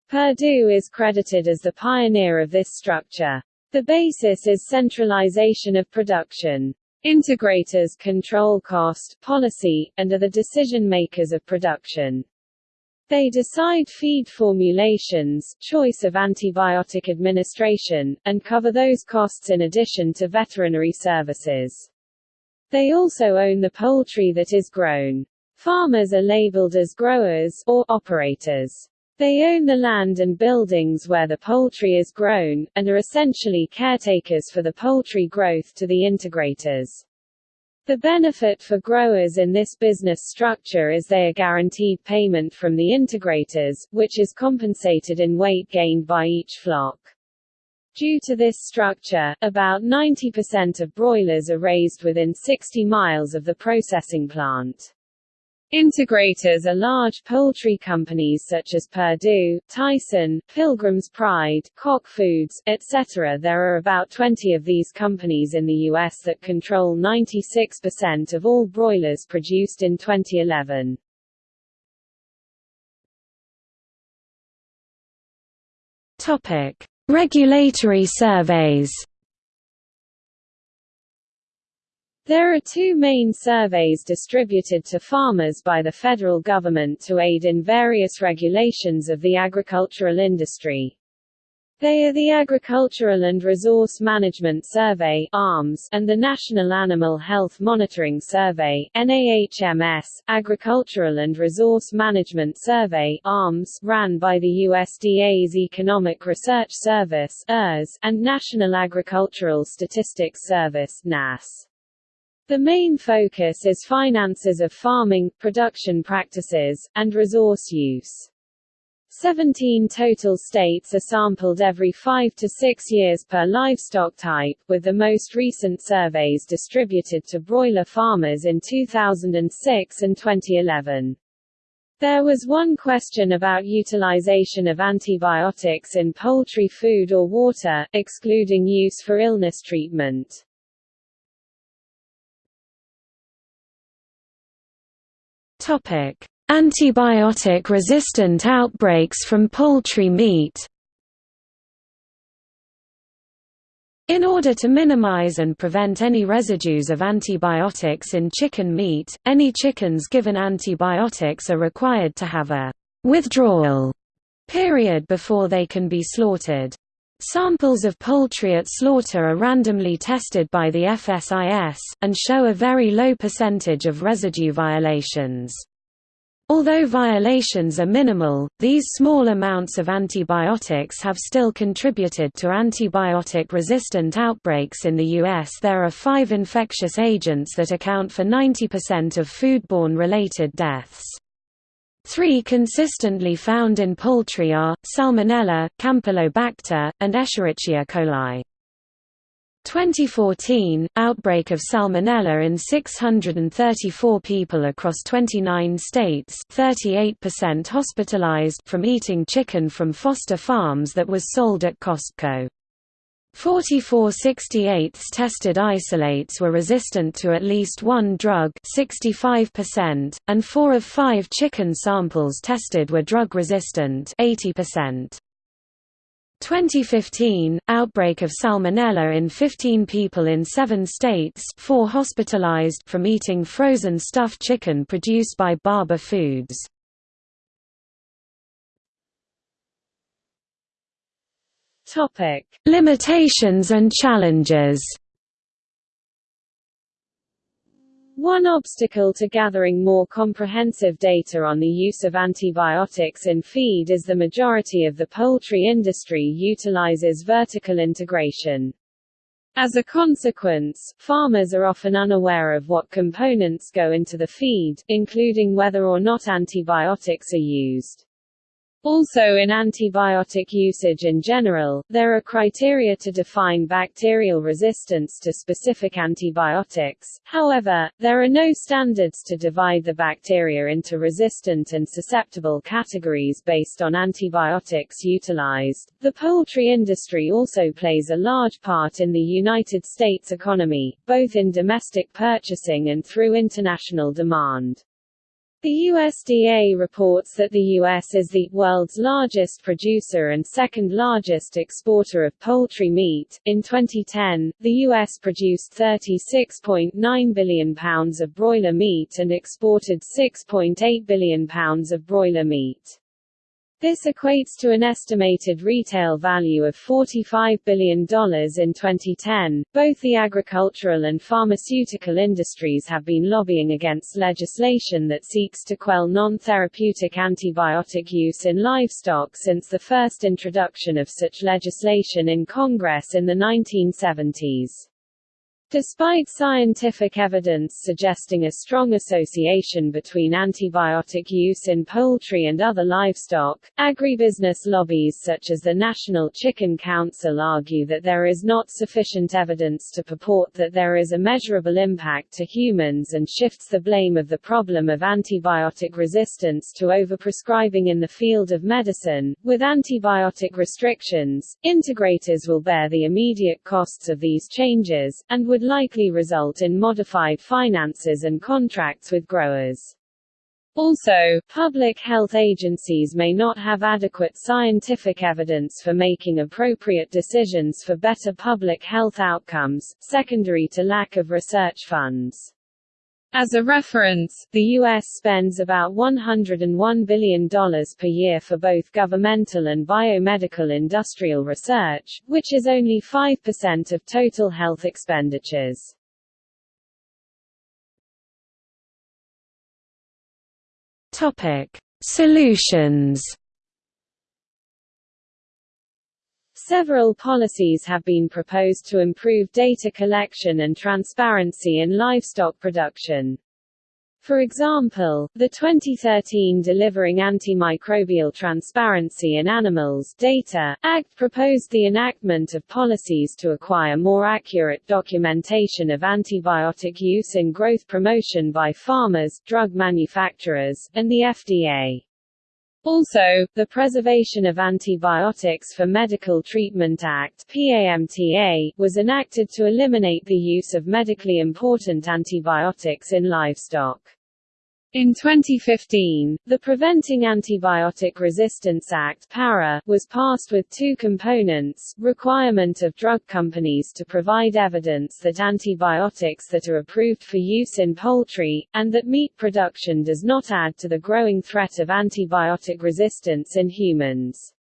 Perdue is credited as the pioneer of this structure. The basis is centralization of production. Integrators control cost, policy, and are the decision makers of production. They decide feed formulations, choice of antibiotic administration, and cover those costs in addition to veterinary services. They also own the poultry that is grown. Farmers are labeled as growers, or operators. They own the land and buildings where the poultry is grown, and are essentially caretakers for the poultry growth to the integrators. The benefit for growers in this business structure is they are guaranteed payment from the integrators, which is compensated in weight gained by each flock. Due to this structure, about 90% of broilers are raised within 60 miles of the processing plant. Integrators are large poultry companies such as Perdue, Tyson, Pilgrim's Pride, Koch Foods, etc. There are about 20 of these companies in the U.S. that control 96% of all broilers produced in 2011. Topic. Regulatory surveys There are two main surveys distributed to farmers by the federal government to aid in various regulations of the agricultural industry. They are the Agricultural and Resource Management Survey ARMS, and the National Animal Health Monitoring Survey NAHMS, Agricultural and Resource Management Survey ARMS, ran by the USDA's Economic Research Service ERS, and National Agricultural Statistics Service NASS. The main focus is finances of farming, production practices, and resource use. 17 total states are sampled every five to six years per livestock type, with the most recent surveys distributed to broiler farmers in 2006 and 2011. There was one question about utilization of antibiotics in poultry food or water, excluding use for illness treatment. Topic: Antibiotic-resistant outbreaks from poultry meat. In order to minimize and prevent any residues of antibiotics in chicken meat, any chickens given antibiotics are required to have a withdrawal period before they can be slaughtered. Samples of poultry at slaughter are randomly tested by the FSIS, and show a very low percentage of residue violations. Although violations are minimal, these small amounts of antibiotics have still contributed to antibiotic-resistant outbreaks in the U.S. There are five infectious agents that account for 90% of foodborne related deaths. Three consistently found in poultry are, Salmonella, Campylobacter, and Escherichia coli. 2014 – Outbreak of Salmonella in 634 people across 29 states 38% hospitalized from eating chicken from Foster Farms that was sold at Costco. 44 68 tested isolates were resistant to at least one drug 65%, and 4 of 5 chicken samples tested were drug resistant 80%. 2015 outbreak of salmonella in 15 people in 7 states 4 hospitalized from eating frozen stuffed chicken produced by Barber Foods Topic Limitations and challenges One obstacle to gathering more comprehensive data on the use of antibiotics in feed is the majority of the poultry industry utilizes vertical integration. As a consequence, farmers are often unaware of what components go into the feed, including whether or not antibiotics are used. Also in antibiotic usage in general, there are criteria to define bacterial resistance to specific antibiotics, however, there are no standards to divide the bacteria into resistant and susceptible categories based on antibiotics utilized. The poultry industry also plays a large part in the United States economy, both in domestic purchasing and through international demand. The USDA reports that the U.S. is the world's largest producer and second largest exporter of poultry meat. In 2010, the U.S. produced 36.9 billion pounds of broiler meat and exported 6.8 billion pounds of broiler meat. This equates to an estimated retail value of $45 billion in 2010. Both the agricultural and pharmaceutical industries have been lobbying against legislation that seeks to quell non therapeutic antibiotic use in livestock since the first introduction of such legislation in Congress in the 1970s. Despite scientific evidence suggesting a strong association between antibiotic use in poultry and other livestock, agribusiness lobbies such as the National Chicken Council argue that there is not sufficient evidence to purport that there is a measurable impact to humans and shifts the blame of the problem of antibiotic resistance to overprescribing in the field of medicine. With antibiotic restrictions, integrators will bear the immediate costs of these changes, and would would likely result in modified finances and contracts with growers. Also, public health agencies may not have adequate scientific evidence for making appropriate decisions for better public health outcomes, secondary to lack of research funds. As a reference, the U.S. spends about $101 billion per year for both governmental and biomedical industrial research, which is only 5% of total health expenditures. Topic: Solutions Several policies have been proposed to improve data collection and transparency in livestock production. For example, the 2013 Delivering Antimicrobial Transparency in Animals Data Act proposed the enactment of policies to acquire more accurate documentation of antibiotic use in growth promotion by farmers, drug manufacturers, and the FDA. Also, the Preservation of Antibiotics for Medical Treatment Act PAMTA, was enacted to eliminate the use of medically important antibiotics in livestock. In 2015, the Preventing Antibiotic Resistance Act PARA, was passed with two components, requirement of drug companies to provide evidence that antibiotics that are approved for use in poultry, and that meat production does not add to the growing threat of antibiotic resistance in humans.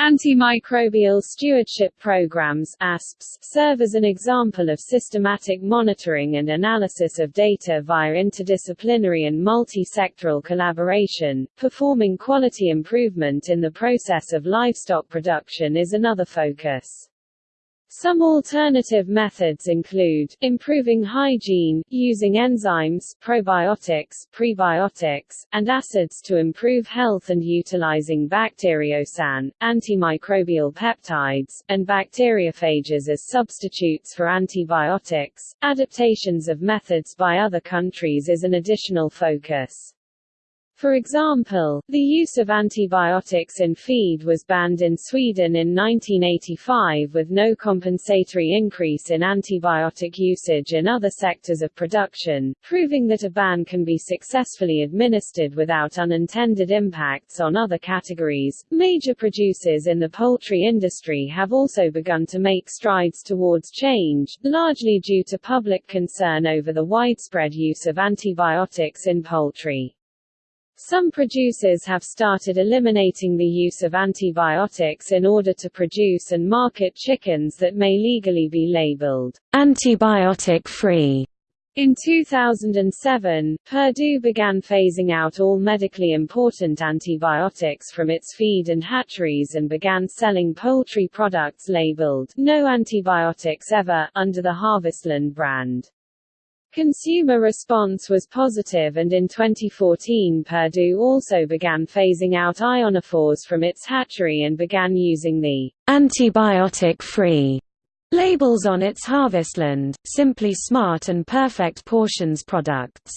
Antimicrobial stewardship programs ASPs, serve as an example of systematic monitoring and analysis of data via interdisciplinary and multi-sectoral collaboration. Performing quality improvement in the process of livestock production is another focus. Some alternative methods include, improving hygiene, using enzymes probiotics, prebiotics, and acids to improve health and utilizing bacteriocins, antimicrobial peptides, and bacteriophages as substitutes for antibiotics. Adaptations of methods by other countries is an additional focus. For example, the use of antibiotics in feed was banned in Sweden in 1985 with no compensatory increase in antibiotic usage in other sectors of production, proving that a ban can be successfully administered without unintended impacts on other categories. Major producers in the poultry industry have also begun to make strides towards change, largely due to public concern over the widespread use of antibiotics in poultry. Some producers have started eliminating the use of antibiotics in order to produce and market chickens that may legally be labeled antibiotic-free. In 2007, Perdue began phasing out all medically important antibiotics from its feed and hatcheries and began selling poultry products labeled No Antibiotics Ever under the Harvestland brand. Consumer response was positive and in 2014 Perdue also began phasing out ionophores from its hatchery and began using the antibiotic-free labels on its Harvestland, Simply Smart and Perfect Portions products.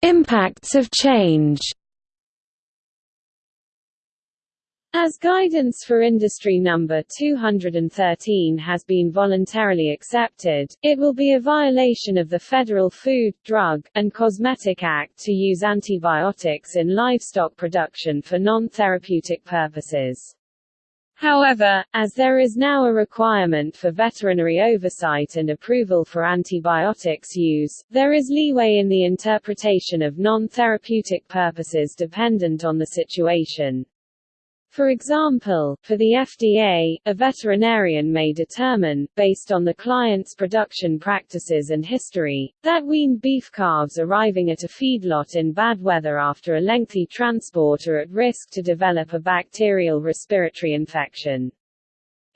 Impacts of change As guidance for industry number 213 has been voluntarily accepted, it will be a violation of the Federal Food, Drug, and Cosmetic Act to use antibiotics in livestock production for non-therapeutic purposes. However, as there is now a requirement for veterinary oversight and approval for antibiotics use, there is leeway in the interpretation of non-therapeutic purposes dependent on the situation. For example, for the FDA, a veterinarian may determine, based on the client's production practices and history, that weaned beef calves arriving at a feedlot in bad weather after a lengthy transport are at risk to develop a bacterial respiratory infection.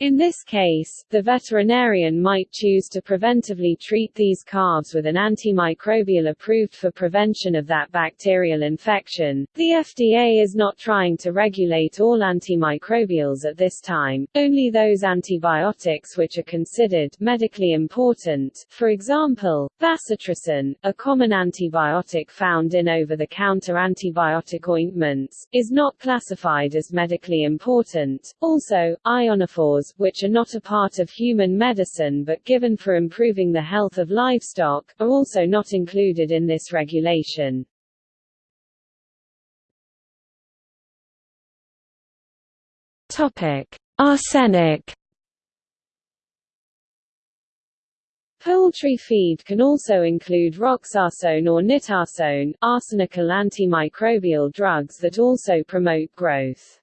In this case, the veterinarian might choose to preventively treat these calves with an antimicrobial approved for prevention of that bacterial infection. The FDA is not trying to regulate all antimicrobials at this time, only those antibiotics which are considered medically important. For example, bacitracin, a common antibiotic found in over-the-counter antibiotic ointments, is not classified as medically important. Also, ionophores which are not a part of human medicine but given for improving the health of livestock, are also not included in this regulation. Topic: Arsenic. Poultry feed can also include roxarsone or nitarsone, arsenical antimicrobial drugs that also promote growth.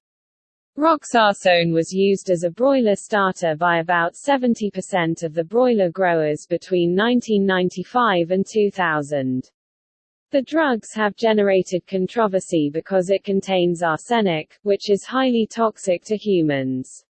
Roxarsone was used as a broiler starter by about 70% of the broiler growers between 1995 and 2000. The drugs have generated controversy because it contains arsenic, which is highly toxic to humans.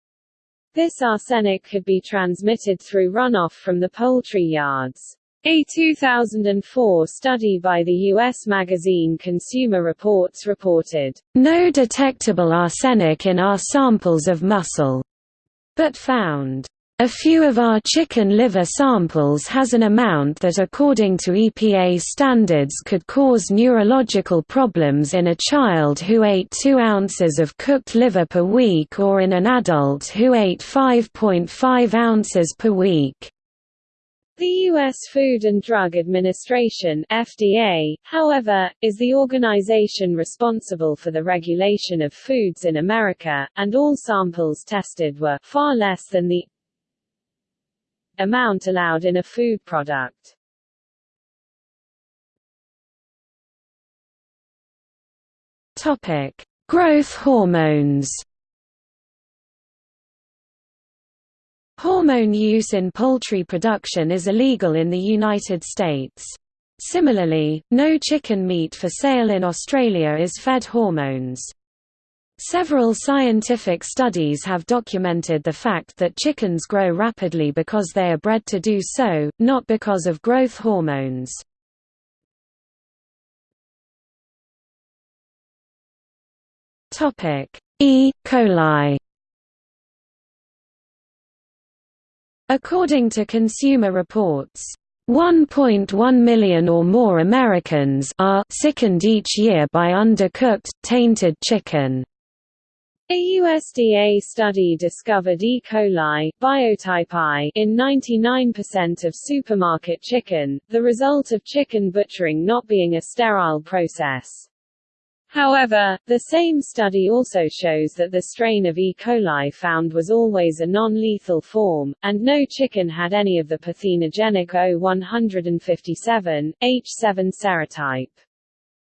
This arsenic could be transmitted through runoff from the poultry yards. A 2004 study by the U.S. magazine Consumer Reports reported, "...no detectable arsenic in our samples of muscle," but found, a few of our chicken liver samples has an amount that according to EPA standards could cause neurological problems in a child who ate 2 ounces of cooked liver per week or in an adult who ate 5.5 ounces per week. The U.S. Food and Drug Administration FDA, however, is the organization responsible for the regulation of foods in America, and all samples tested were far less than the amount allowed in a food product. Growth hormones. Hormone use in poultry production is illegal in the United States. Similarly, no chicken meat for sale in Australia is fed hormones. Several scientific studies have documented the fact that chickens grow rapidly because they are bred to do so, not because of growth hormones. E. coli According to Consumer Reports, 1.1 million or more Americans are sickened each year by undercooked, tainted chicken. A USDA study discovered E. coli biotype I in 99% of supermarket chicken, the result of chicken butchering not being a sterile process. However, the same study also shows that the strain of E. coli found was always a non-lethal form, and no chicken had any of the pathenogenic O157, H7 serotype.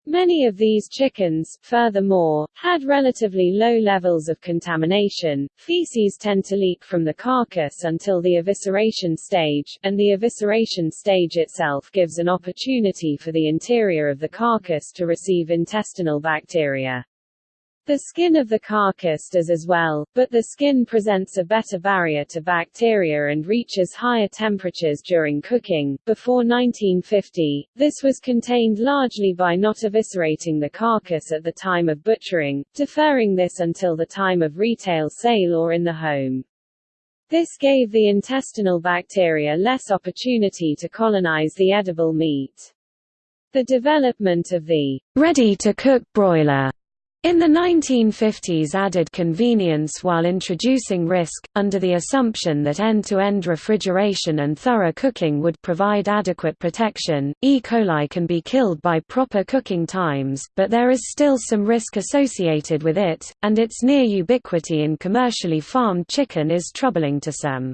Many of these chickens, furthermore, had relatively low levels of contamination. Feces tend to leak from the carcass until the evisceration stage, and the evisceration stage itself gives an opportunity for the interior of the carcass to receive intestinal bacteria. The skin of the carcass does as well, but the skin presents a better barrier to bacteria and reaches higher temperatures during cooking. Before 1950, this was contained largely by not eviscerating the carcass at the time of butchering, deferring this until the time of retail sale or in the home. This gave the intestinal bacteria less opportunity to colonize the edible meat. The development of the ready-to-cook broiler in the 1950s added convenience while introducing risk, under the assumption that end-to-end -end refrigeration and thorough cooking would provide adequate protection. E. coli can be killed by proper cooking times, but there is still some risk associated with it, and its near ubiquity in commercially farmed chicken is troubling to some.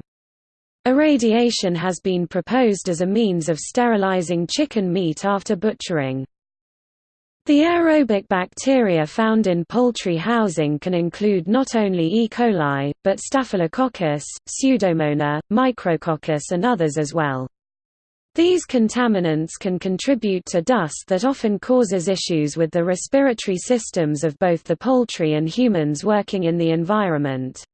Irradiation has been proposed as a means of sterilizing chicken meat after butchering. The aerobic bacteria found in poultry housing can include not only E. coli, but Staphylococcus, Pseudomonas, Micrococcus and others as well. These contaminants can contribute to dust that often causes issues with the respiratory systems of both the poultry and humans working in the environment.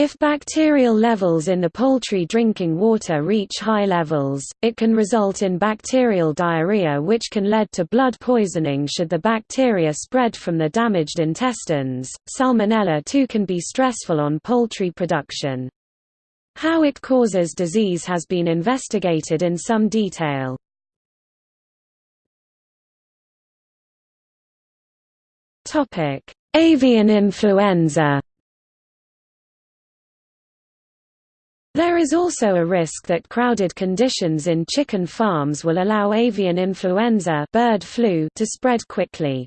If bacterial levels in the poultry drinking water reach high levels, it can result in bacterial diarrhea which can lead to blood poisoning should the bacteria spread from the damaged intestines. Salmonella too can be stressful on poultry production. How it causes disease has been investigated in some detail. Topic: Avian influenza There is also a risk that crowded conditions in chicken farms will allow avian influenza bird flu to spread quickly.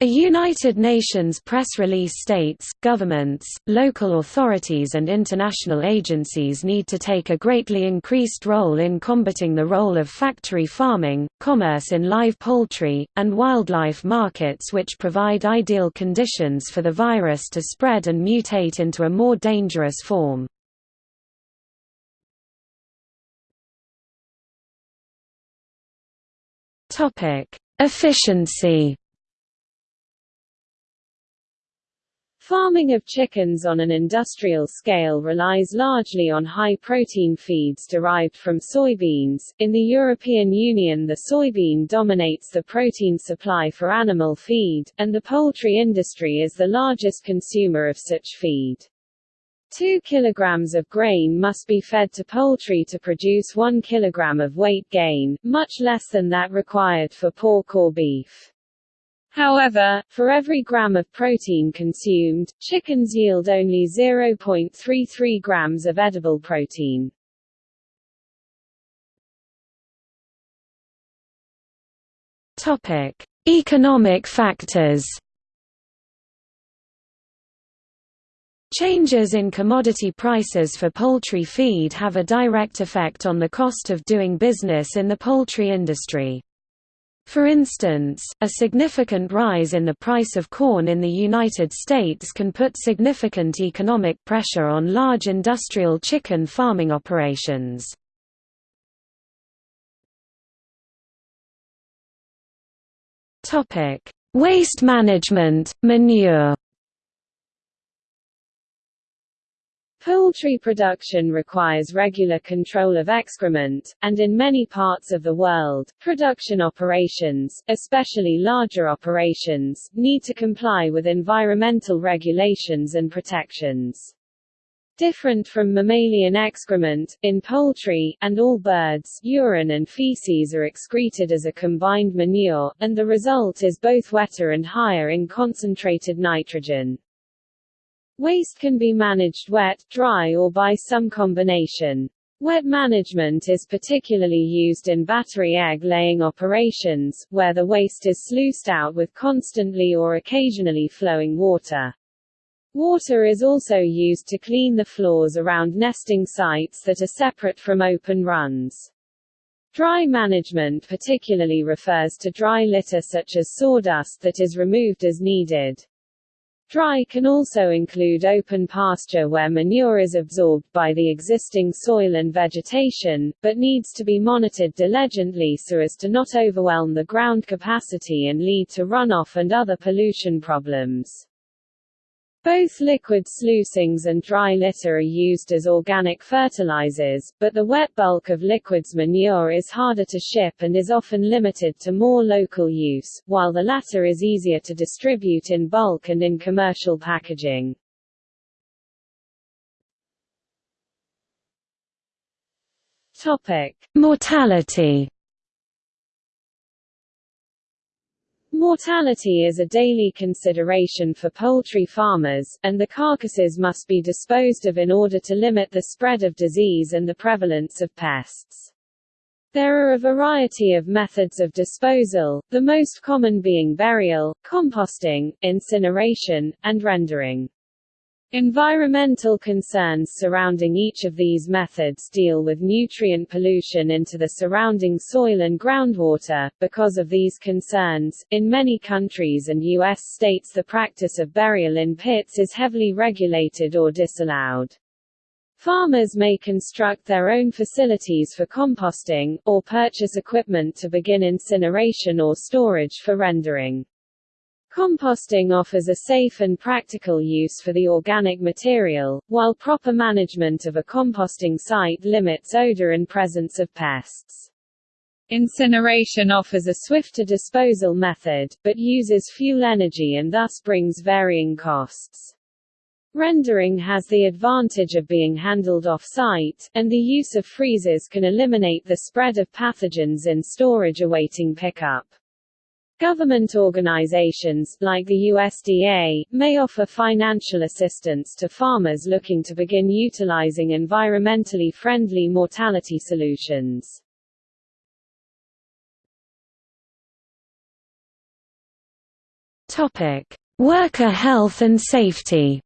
A United Nations press release states, governments, local authorities and international agencies need to take a greatly increased role in combating the role of factory farming, commerce in live poultry, and wildlife markets which provide ideal conditions for the virus to spread and mutate into a more dangerous form. Topic: Efficiency. Farming of chickens on an industrial scale relies largely on high-protein feeds derived from soybeans. In the European Union the soybean dominates the protein supply for animal feed, and the poultry industry is the largest consumer of such feed. 2 kg of grain must be fed to poultry to produce 1 kg of weight gain, much less than that required for pork or beef. However, for every gram of protein consumed, chickens yield only 0.33 grams of edible protein. Topic: Economic factors Changes in commodity prices for poultry feed have a direct effect on the cost of doing business in the poultry industry. For instance, a significant rise in the price of corn in the United States can put significant economic pressure on large industrial chicken farming operations. Waste management, manure Poultry production requires regular control of excrement, and in many parts of the world, production operations, especially larger operations, need to comply with environmental regulations and protections. Different from mammalian excrement, in poultry, and all birds, urine and feces are excreted as a combined manure, and the result is both wetter and higher in concentrated nitrogen. Waste can be managed wet, dry or by some combination. Wet management is particularly used in battery egg-laying operations, where the waste is sluiced out with constantly or occasionally flowing water. Water is also used to clean the floors around nesting sites that are separate from open runs. Dry management particularly refers to dry litter such as sawdust that is removed as needed. Dry can also include open pasture where manure is absorbed by the existing soil and vegetation, but needs to be monitored diligently so as to not overwhelm the ground capacity and lead to runoff and other pollution problems. Both liquid sluicings and dry litter are used as organic fertilizers, but the wet bulk of liquids manure is harder to ship and is often limited to more local use, while the latter is easier to distribute in bulk and in commercial packaging. Topic: Mortality Mortality is a daily consideration for poultry farmers, and the carcasses must be disposed of in order to limit the spread of disease and the prevalence of pests. There are a variety of methods of disposal, the most common being burial, composting, incineration, and rendering. Environmental concerns surrounding each of these methods deal with nutrient pollution into the surrounding soil and groundwater. Because of these concerns, in many countries and U.S. states the practice of burial in pits is heavily regulated or disallowed. Farmers may construct their own facilities for composting, or purchase equipment to begin incineration or storage for rendering. Composting offers a safe and practical use for the organic material, while proper management of a composting site limits odor and presence of pests. Incineration offers a swifter disposal method, but uses fuel energy and thus brings varying costs. Rendering has the advantage of being handled off-site, and the use of freezers can eliminate the spread of pathogens in storage awaiting pickup. Government organizations, like the USDA, may offer financial assistance to farmers looking to begin utilizing environmentally friendly mortality solutions. Worker health and safety.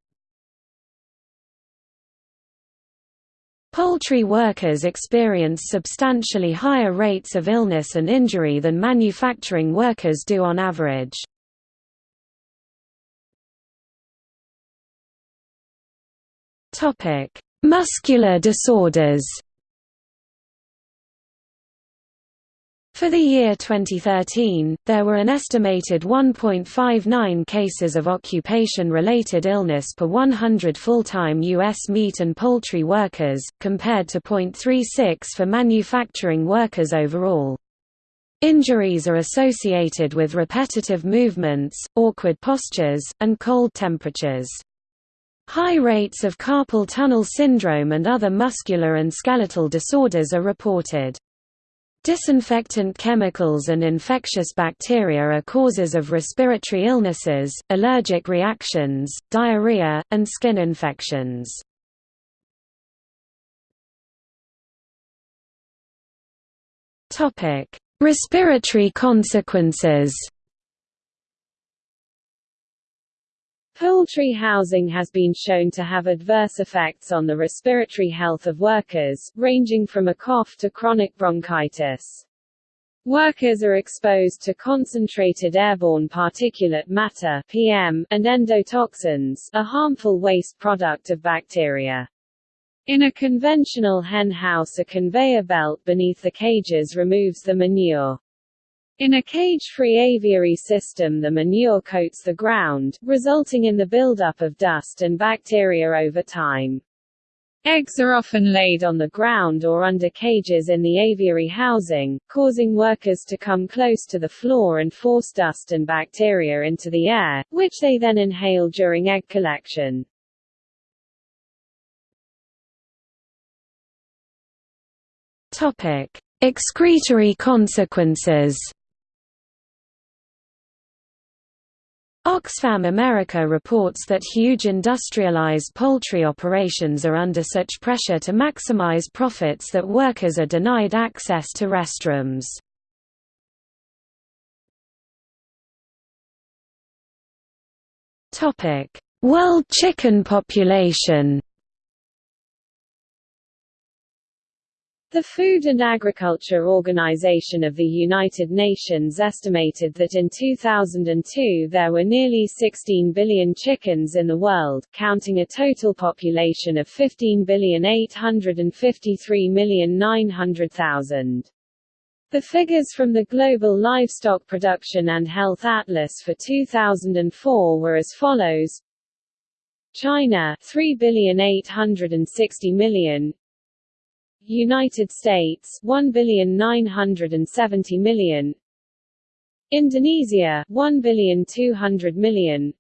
Poultry workers experience substantially higher rates of illness and injury than manufacturing workers do on average. Muscular disorders For the year 2013, there were an estimated 1.59 cases of occupation-related illness per 100 full-time U.S. meat and poultry workers, compared to 0.36 for manufacturing workers overall. Injuries are associated with repetitive movements, awkward postures, and cold temperatures. High rates of carpal tunnel syndrome and other muscular and skeletal disorders are reported. Disinfectant chemicals and infectious bacteria are causes of respiratory illnesses, allergic reactions, diarrhea, and skin infections. Respiratory consequences Poultry housing has been shown to have adverse effects on the respiratory health of workers, ranging from a cough to chronic bronchitis. Workers are exposed to concentrated airborne particulate matter PM, and endotoxins, a harmful waste product of bacteria. In a conventional hen house a conveyor belt beneath the cages removes the manure. In a cage-free aviary system the manure coats the ground, resulting in the buildup of dust and bacteria over time. Eggs are often laid on the ground or under cages in the aviary housing, causing workers to come close to the floor and force dust and bacteria into the air, which they then inhale during egg collection. Topic: Excretory consequences. Oxfam America reports that huge industrialized poultry operations are under such pressure to maximize profits that workers are denied access to restrooms. World chicken population The Food and Agriculture Organization of the United Nations estimated that in 2002 there were nearly 16 billion chickens in the world, counting a total population of 15,853,900,000. The figures from the Global Livestock Production and Health Atlas for 2004 were as follows China 3,860 million United States 1,970 million. Indonesia 1,200 million.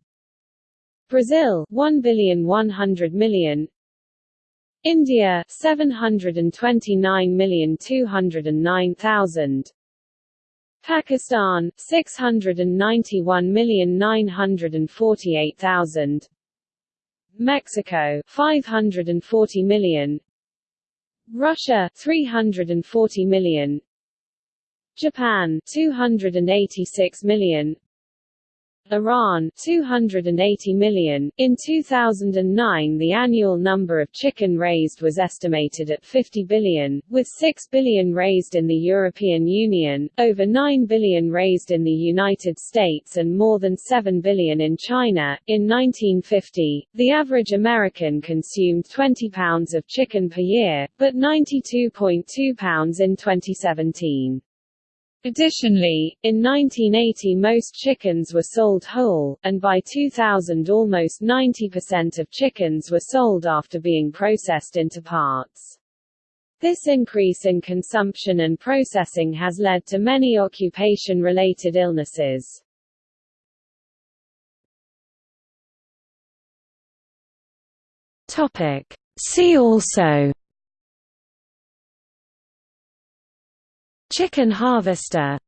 Brazil 1,100 million. India 729,209,000 Pakistan 691,948,000 Mexico 540 million Russia 340 million. Japan 286 million Iran 280 million. In 2009 the annual number of chicken raised was estimated at 50 billion, with 6 billion raised in the European Union, over 9 billion raised in the United States and more than 7 billion in China. In 1950, the average American consumed 20 pounds of chicken per year, but 92.2 pounds in 2017. Additionally, in 1980 most chickens were sold whole, and by 2000 almost 90% of chickens were sold after being processed into parts. This increase in consumption and processing has led to many occupation-related illnesses. See also Chicken harvester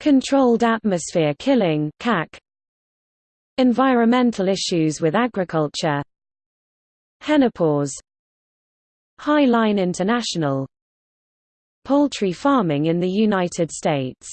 Controlled atmosphere killing CAC, Environmental issues with agriculture Henopause Hy-Line International Poultry farming in the United States